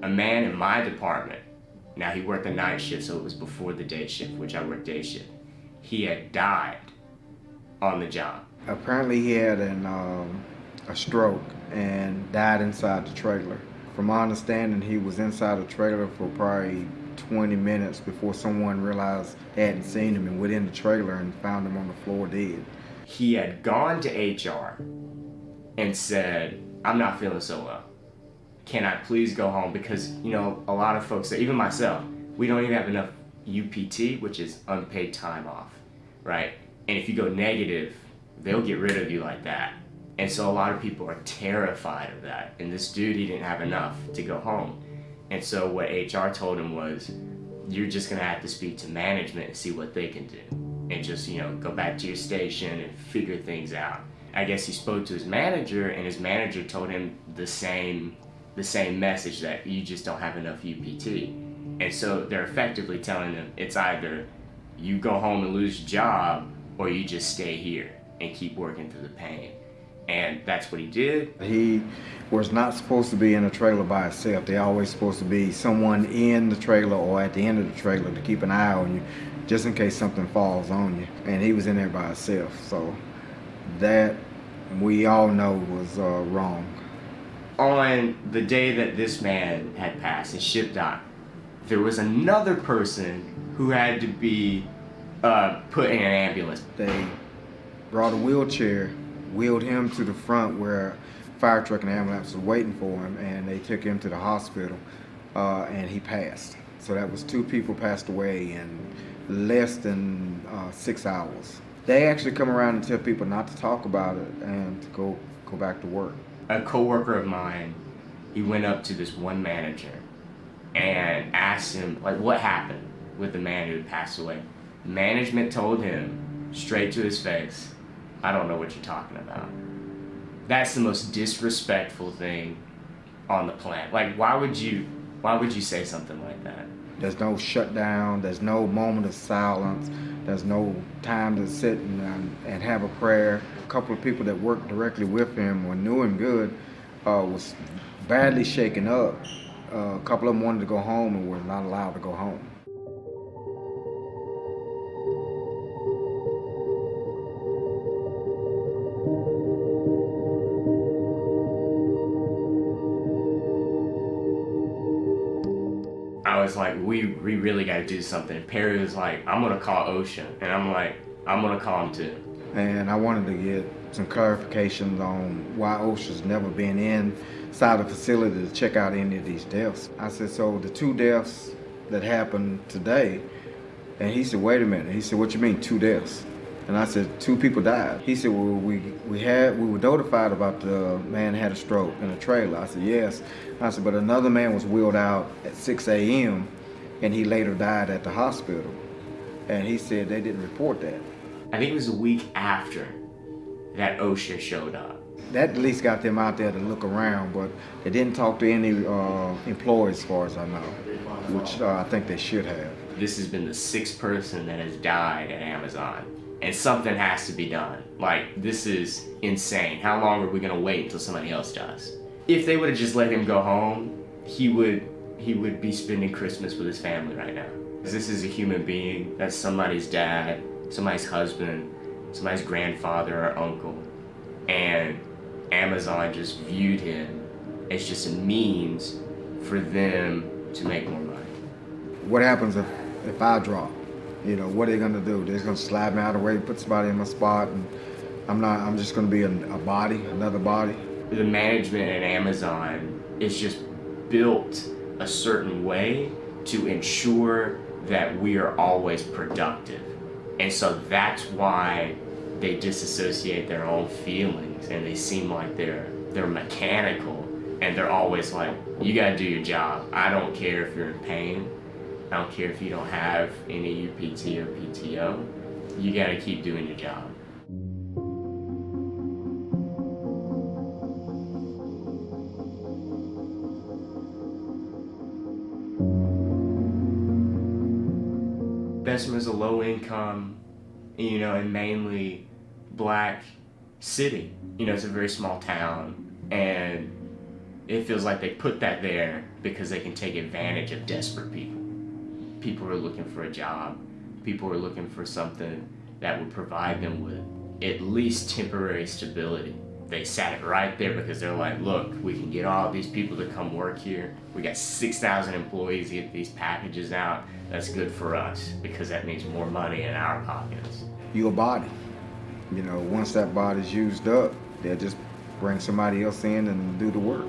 my department, now he worked the night shift, so it was before the day shift, which I worked day shift. He had died on the job. Apparently he had an, um, a stroke and died inside the trailer. From my understanding, he was inside the trailer for probably 20 minutes before someone realized they hadn't seen him and went in the trailer and found him on the floor dead. He had gone to HR and said, I'm not feeling so well. Can I please go home? Because, you know, a lot of folks, even myself, we don't even have enough UPT, which is unpaid time off, right? And if you go negative, they'll get rid of you like that. And so a lot of people are terrified of that. And this dude, he didn't have enough to go home. And so what HR told him was, you're just gonna have to speak to management and see what they can do. And just, you know, go back to your station and figure things out. I guess he spoke to his manager and his manager told him the same, the same message that you just don't have enough UPT. And so they're effectively telling them it's either you go home and lose your job or you just stay here and keep working through the pain. And that's what he did. He was not supposed to be in a trailer by himself. They're always supposed to be someone in the trailer or at the end of the trailer to keep an eye on you, just in case something falls on you. And he was in there by himself. So that we all know was uh, wrong. On the day that this man had passed and shipped out, there was another person who had to be uh, put in an ambulance. They brought a wheelchair wheeled him to the front where fire truck and ambulance was waiting for him and they took him to the hospital uh, and he passed. So that was two people passed away in less than uh, six hours. They actually come around and tell people not to talk about it and to go, go back to work. A coworker of mine, he went up to this one manager and asked him like what happened with the man who passed away. Management told him straight to his face, I don't know what you're talking about. That's the most disrespectful thing on the planet. Like, why would you, why would you say something like that? There's no shutdown. There's no moment of silence. There's no time to sit and, and have a prayer. A couple of people that worked directly with him or knew him good uh, was badly shaken up. Uh, a couple of them wanted to go home and were not allowed to go home. Was like, we, we really got to do something. Perry was like, I'm going to call OSHA. And I'm like, I'm going to call him too. And I wanted to get some clarifications on why OSHA's never been inside the facility to check out any of these deaths. I said, so the two deaths that happened today, and he said, wait a minute. He said, what you mean, two deaths? And I said, two people died. He said, well, we, we had, we were notified about the man had a stroke in a trailer. I said, yes. I said, but another man was wheeled out at 6 a.m. and he later died at the hospital. And he said they didn't report that. I think it was a week after that OSHA showed up. That at least got them out there to look around, but they didn't talk to any uh, employees as far as I know, which uh, I think they should have. This has been the sixth person that has died at Amazon and something has to be done. Like, this is insane. How long are we gonna wait until somebody else does? If they would have just let him go home, he would he would be spending Christmas with his family right now. This is a human being. That's somebody's dad, somebody's husband, somebody's grandfather or uncle. And Amazon just viewed him as just a means for them to make more money. What happens if, if I drop? You know, what are they gonna do? They're gonna slap me out of the way, put somebody in my spot, and I'm not, I'm just gonna be a, a body, another body. The management at Amazon is just built a certain way to ensure that we are always productive. And so that's why they disassociate their own feelings and they seem like they're they're mechanical and they're always like, you gotta do your job. I don't care if you're in pain. I don't care if you don't have any UPT or PTO. You gotta keep doing your job. Bessemer is a low income, you know, and mainly black city. You know, it's a very small town and It feels like they put that there because they can take advantage of desperate people. People are looking for a job, people are looking for something that would provide them with at least temporary stability. They sat it right there because they're like, look, we can get all these people to come work here. We got 6,000 employees get these packages out. That's good for us because that means more money in our pockets. You a body. You know, once that body's used up, they'll just bring somebody else in and do the work.